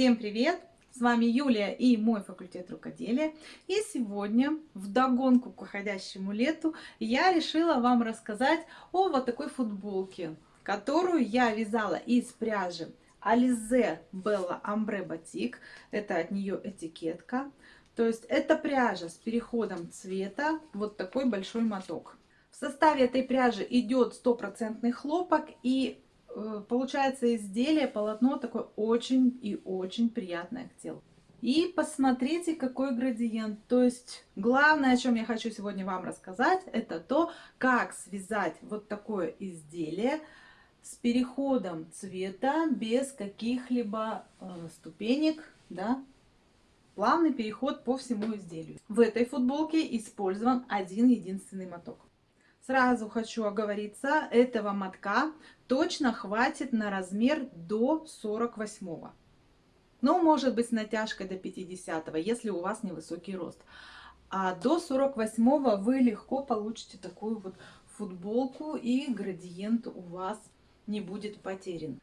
Всем привет! С вами Юлия и мой факультет рукоделия. И сегодня, в догонку к уходящему лету, я решила вам рассказать о вот такой футболке, которую я вязала из пряжи Alize Bella Ambre Batik. Это от нее этикетка. То есть это пряжа с переходом цвета, вот такой большой моток. В составе этой пряжи идет стопроцентный хлопок и получается изделие, полотно такое очень и очень приятное к телу. И посмотрите, какой градиент. То есть, главное, о чем я хочу сегодня вам рассказать, это то, как связать вот такое изделие с переходом цвета без каких-либо э, ступенек, да, плавный переход по всему изделию. В этой футболке использован один единственный моток. Сразу хочу оговориться, этого мотка точно хватит на размер до 48 -го. Ну, может быть, с натяжкой до 50 если у вас невысокий рост. А до 48 вы легко получите такую вот футболку и градиент у вас не будет потерян.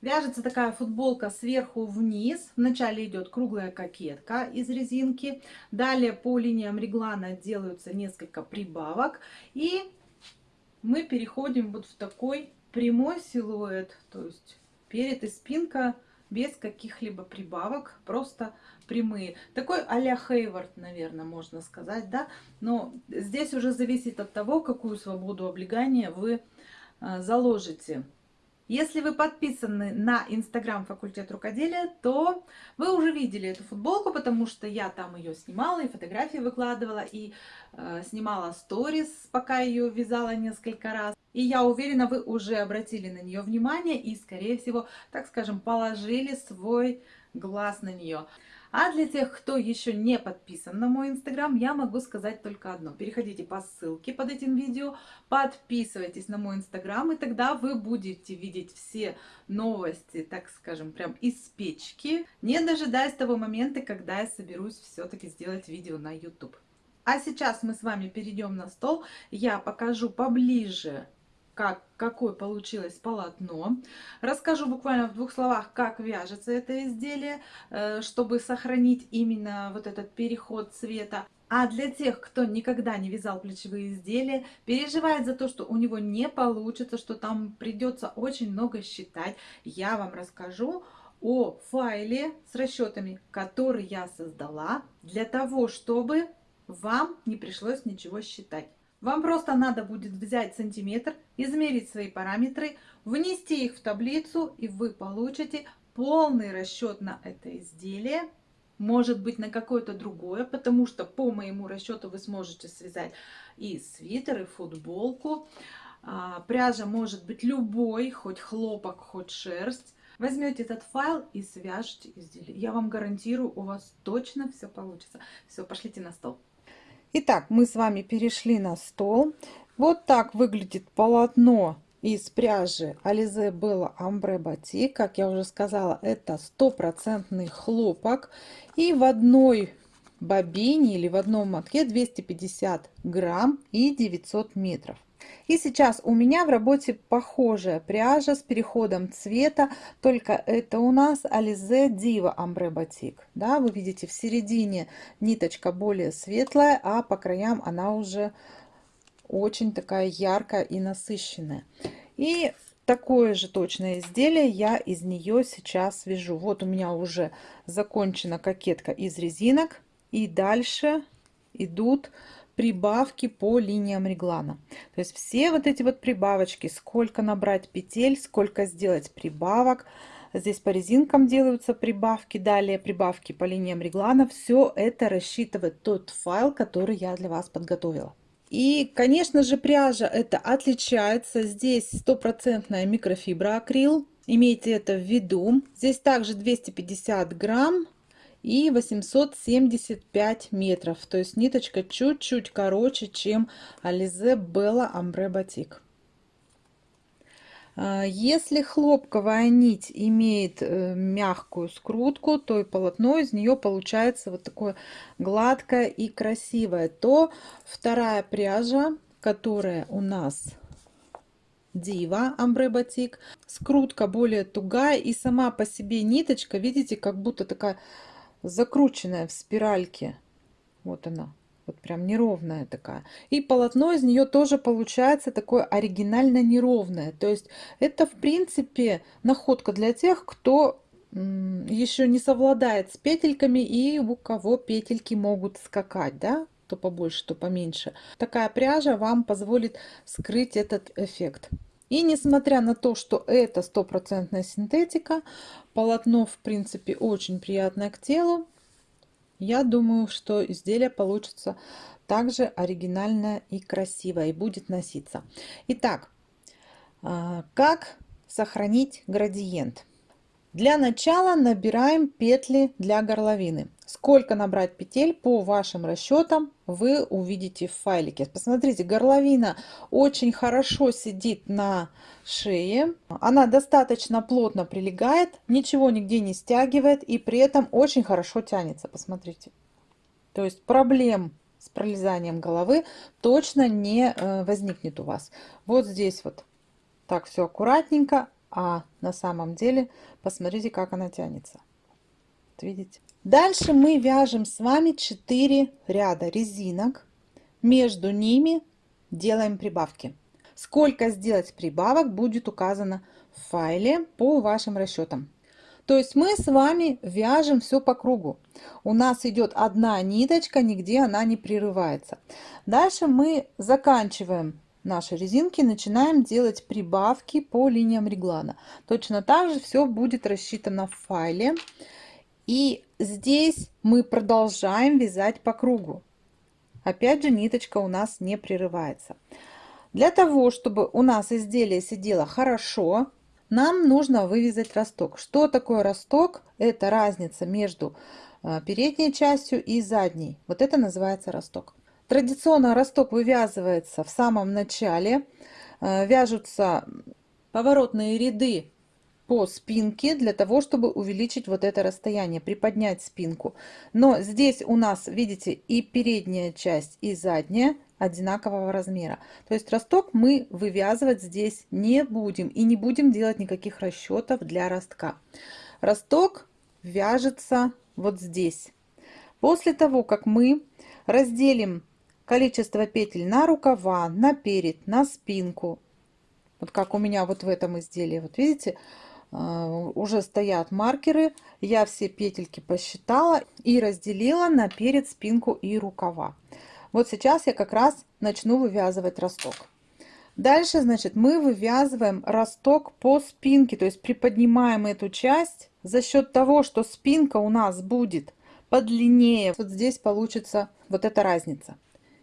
Вяжется такая футболка сверху вниз. Вначале идет круглая кокетка из резинки. Далее по линиям реглана делаются несколько прибавок. И мы переходим вот в такой прямой силуэт. То есть перед и спинка без каких-либо прибавок, просто прямые. Такой а-ля Хейвард, наверное, можно сказать, да. Но здесь уже зависит от того, какую свободу облегания вы а, заложите. Если вы подписаны на инстаграм факультет рукоделия, то вы уже видели эту футболку, потому что я там ее снимала и фотографии выкладывала, и э, снимала сторис, пока ее вязала несколько раз. И я уверена, вы уже обратили на нее внимание и, скорее всего, так скажем, положили свой глаз на нее. А для тех, кто еще не подписан на мой инстаграм, я могу сказать только одно. Переходите по ссылке под этим видео, подписывайтесь на мой инстаграм, и тогда вы будете видеть все новости, так скажем, прям из печки, не дожидаясь того момента, когда я соберусь все-таки сделать видео на YouTube. А сейчас мы с вами перейдем на стол, я покажу поближе как, какое получилось полотно. Расскажу буквально в двух словах, как вяжется это изделие, э, чтобы сохранить именно вот этот переход цвета. А для тех, кто никогда не вязал плечевые изделия, переживает за то, что у него не получится, что там придется очень много считать, я вам расскажу о файле с расчетами, который я создала для того, чтобы вам не пришлось ничего считать. Вам просто надо будет взять сантиметр, измерить свои параметры, внести их в таблицу, и вы получите полный расчет на это изделие, может быть на какое-то другое, потому что по моему расчету вы сможете связать и свитер, и футболку. А, пряжа может быть любой, хоть хлопок, хоть шерсть. Возьмете этот файл и свяжете изделие. Я вам гарантирую, у вас точно все получится. Все, пошлите на стол. Итак, мы с вами перешли на стол. Вот так выглядит полотно из пряжи Alize Bella Ambre Batik. Как я уже сказала, это стопроцентный хлопок. И в одной бобине или в одном мотке 250 грамм и 900 метров. И сейчас у меня в работе похожая пряжа с переходом цвета, только это у нас Alize Diva Ambre Batik. Да, вы видите, в середине ниточка более светлая, а по краям она уже очень такая яркая и насыщенная. И такое же точное изделие я из нее сейчас вяжу. Вот у меня уже закончена кокетка из резинок. И дальше идут прибавки по линиям реглана. То есть все вот эти вот прибавочки, сколько набрать петель, сколько сделать прибавок, здесь по резинкам делаются прибавки, далее прибавки по линиям реглана, все это рассчитывает тот файл, который я для вас подготовила. И, конечно же, пряжа это отличается. Здесь стопроцентная микрофибра акрил. Имейте это в виду. Здесь также 250 грамм и 875 метров. То есть ниточка чуть-чуть короче, чем Alize Bella Ambre Batik. А, если хлопковая нить имеет э, мягкую скрутку, то и полотно из нее получается вот такое гладкое и красивое. То вторая пряжа, которая у нас Дива Амбре Батик. Скрутка более тугая и сама по себе ниточка, видите, как будто такая закрученная в спиральке. Вот она. Вот прям неровная такая. И полотно из нее тоже получается такое оригинально неровное. То есть это в принципе находка для тех, кто еще не совладает с петельками и у кого петельки могут скакать, да, то побольше, то поменьше. Такая пряжа вам позволит скрыть этот эффект. И несмотря на то, что это стопроцентная синтетика, полотно в принципе очень приятное к телу, я думаю, что изделие получится также оригинальное и красивое и будет носиться. Итак, а, как сохранить градиент? Для начала набираем петли для горловины. Сколько набрать петель по вашим расчетам вы увидите в файлике. Посмотрите, горловина очень хорошо сидит на шее. Она достаточно плотно прилегает, ничего нигде не стягивает и при этом очень хорошо тянется. Посмотрите. То есть проблем с пролезанием головы точно не э, возникнет у вас. Вот здесь вот так все аккуратненько а на самом деле посмотрите, как она тянется. Видите? Дальше мы вяжем с вами 4 ряда резинок. Между ними делаем прибавки. Сколько сделать прибавок будет указано в файле по вашим расчетам. То есть мы с вами вяжем все по кругу. У нас идет одна ниточка, нигде она не прерывается. Дальше мы заканчиваем наши резинки начинаем делать прибавки по линиям реглана. Точно так же все будет рассчитано в файле. И здесь мы продолжаем вязать по кругу. Опять же ниточка у нас не прерывается. Для того, чтобы у нас изделие сидело хорошо, нам нужно вывязать росток. Что такое росток? Это разница между э, передней частью и задней. Вот это называется росток. Традиционно росток вывязывается в самом начале. Э, вяжутся поворотные ряды по спинке для того, чтобы увеличить вот это расстояние, приподнять спинку. Но здесь у нас, видите, и передняя часть, и задняя одинакового размера. То есть росток мы вывязывать здесь не будем и не будем делать никаких расчетов для ростка. Росток вяжется вот здесь. После того, как мы разделим количество петель на рукава, на перед, на спинку. Вот как у меня вот в этом изделии. Вот видите, уже стоят маркеры. Я все петельки посчитала и разделила на перед, спинку и рукава. Вот сейчас я как раз начну вывязывать росток. Дальше, значит, мы вывязываем росток по спинке, то есть приподнимаем эту часть за счет того, что спинка у нас будет подлиннее. Вот здесь получится вот эта разница.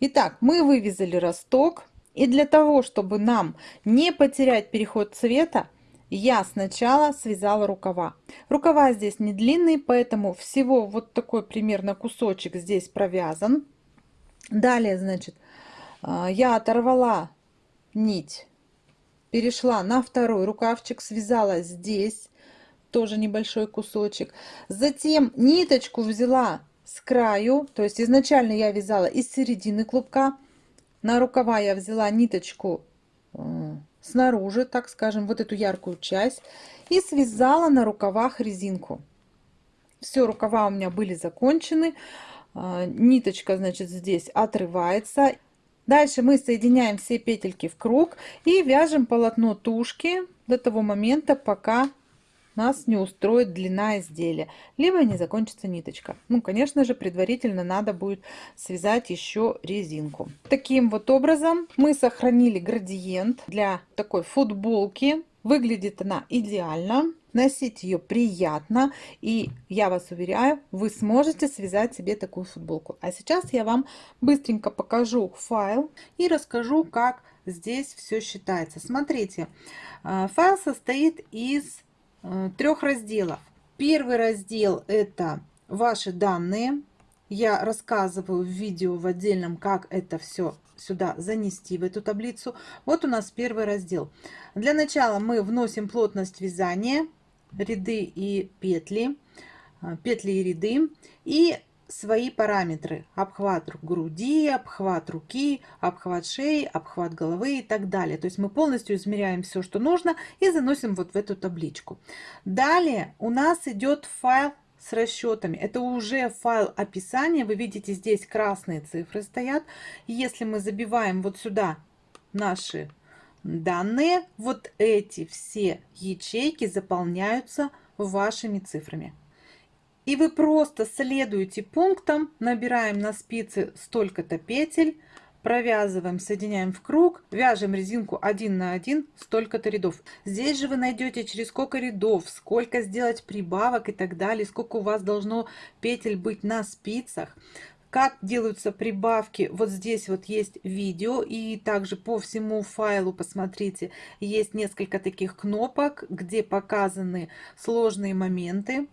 Итак, мы вывязали росток. И для того, чтобы нам не потерять переход цвета, я сначала связала рукава. Рукава здесь не длинные, поэтому всего вот такой примерно кусочек здесь провязан. Далее, значит, а, я оторвала нить, перешла на второй рукавчик, связала здесь тоже небольшой кусочек. Затем ниточку взяла с краю, то есть изначально я вязала из середины клубка, на рукава я взяла ниточку э, снаружи, так скажем, вот эту яркую часть, и связала на рукавах резинку. Все, рукава у меня были закончены, э, ниточка, значит, здесь отрывается. Дальше мы соединяем все петельки в круг и вяжем полотно тушки до того момента, пока нас не устроит длина изделия, либо не закончится ниточка. Ну, конечно же, предварительно надо будет связать еще резинку. Таким вот образом мы сохранили градиент для такой футболки. Выглядит она идеально, носить ее приятно и я вас уверяю вы сможете связать себе такую футболку а сейчас я вам быстренько покажу файл и расскажу как здесь все считается смотрите э, файл состоит из трех разделов. Первый раздел это ваши данные. Я рассказываю в видео в отдельном, как это все сюда занести в эту таблицу. Вот у нас первый раздел. Для начала мы вносим плотность вязания, ряды и петли, э, петли и ряды. И свои параметры. Обхват груди, обхват руки, обхват шеи, обхват головы и так далее. То есть мы полностью измеряем все, что нужно и заносим вот в эту табличку. Далее у нас идет файл с расчетами. Это уже файл описания. Вы видите, здесь красные цифры стоят. Если мы забиваем вот сюда наши данные, вот эти все ячейки заполняются вашими цифрами. И вы просто следуете пунктам, набираем на спице столько-то петель, провязываем, соединяем в круг, вяжем резинку 1 на 1, столько-то рядов. Здесь же вы найдете через сколько рядов, сколько сделать прибавок и так далее, сколько у вас должно петель быть на спицах. Как делаются прибавки, вот здесь вот есть видео, и также по всему файлу, посмотрите, есть несколько таких кнопок, где показаны сложные моменты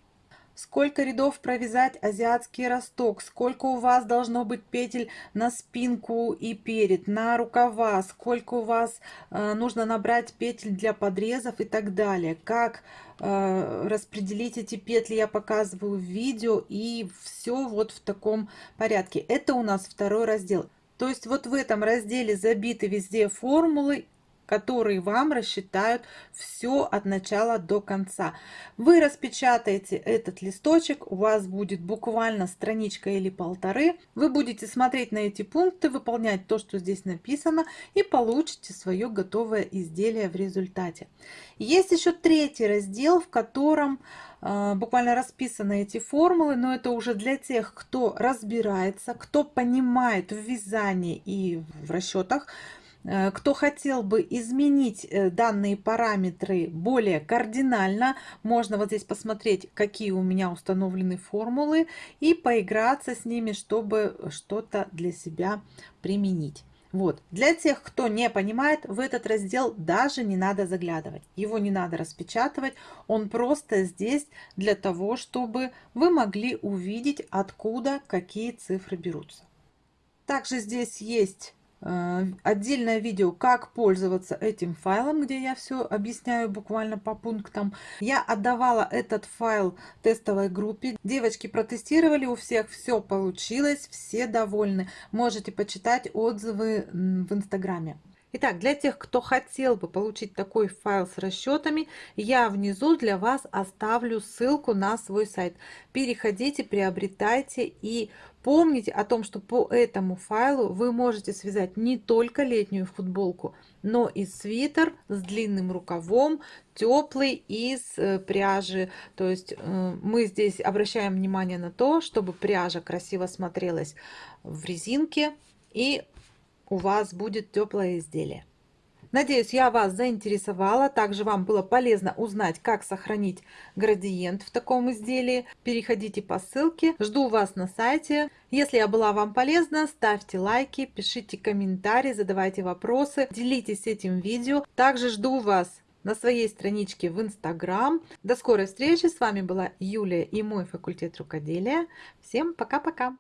сколько рядов провязать азиатский росток, сколько у вас должно быть петель на спинку и перед, на рукава, сколько у вас э, нужно набрать петель для подрезов и так далее. Как э, распределить эти петли я показываю в видео и все вот в таком порядке. Это у нас второй раздел. То есть вот в этом разделе забиты везде формулы которые вам рассчитают все от начала до конца. Вы распечатаете этот листочек, у вас будет буквально страничка или полторы. Вы будете смотреть на эти пункты, выполнять то, что здесь написано и получите свое готовое изделие в результате. Есть еще третий раздел, в котором э, буквально расписаны эти формулы, но это уже для тех, кто разбирается, кто понимает в вязании и в расчетах, кто хотел бы изменить э, данные параметры более кардинально, можно вот здесь посмотреть, какие у меня установлены формулы и поиграться с ними, чтобы что-то для себя применить. Вот. Для тех, кто не понимает, в этот раздел даже не надо заглядывать. Его не надо распечатывать. Он просто здесь для того, чтобы вы могли увидеть, откуда какие цифры берутся. Также здесь есть Э, отдельное видео, как пользоваться этим файлом, где я все объясняю буквально по пунктам. Я отдавала этот файл тестовой группе. Девочки протестировали, у всех все получилось, все довольны. Можете почитать отзывы в инстаграме. Итак, для тех, кто хотел бы получить такой файл с расчетами, я внизу для вас оставлю ссылку на свой сайт. Переходите, приобретайте и помните о том, что по этому файлу вы можете связать не только летнюю футболку, но и свитер с длинным рукавом, теплый из э, пряжи. То есть э, мы здесь обращаем внимание на то, чтобы пряжа красиво смотрелась в резинке и у вас будет теплое изделие. Надеюсь, я вас заинтересовала. Также вам было полезно узнать, как сохранить градиент в таком изделии. Переходите по ссылке. Жду вас на сайте. Если я была вам полезна, ставьте лайки, пишите комментарии, задавайте вопросы, делитесь этим видео. Также жду вас на своей страничке в Инстаграм. До скорой встречи. С вами была Юлия и мой факультет рукоделия. Всем пока-пока.